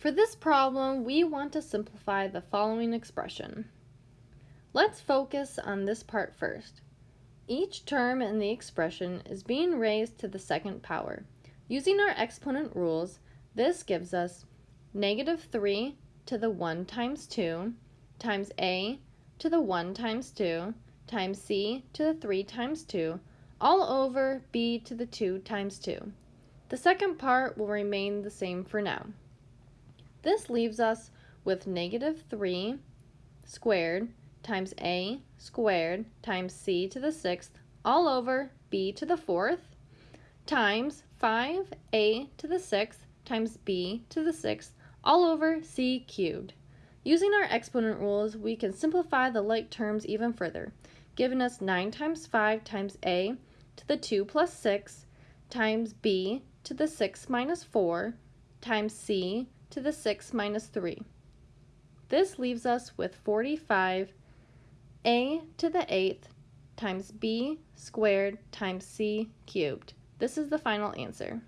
For this problem, we want to simplify the following expression. Let's focus on this part first. Each term in the expression is being raised to the second power. Using our exponent rules, this gives us negative 3 to the 1 times 2 times a to the 1 times 2 times c to the 3 times 2 all over b to the 2 times 2. The second part will remain the same for now. This leaves us with negative 3 squared times a squared times c to the sixth all over b to the fourth times 5a to the sixth times b to the sixth all over c cubed. Using our exponent rules, we can simplify the like terms even further, giving us 9 times 5 times a to the 2 plus 6 times b to the 6 minus 4 times c to the 6 minus 3. This leaves us with 45 a to the 8th times b squared times c cubed. This is the final answer.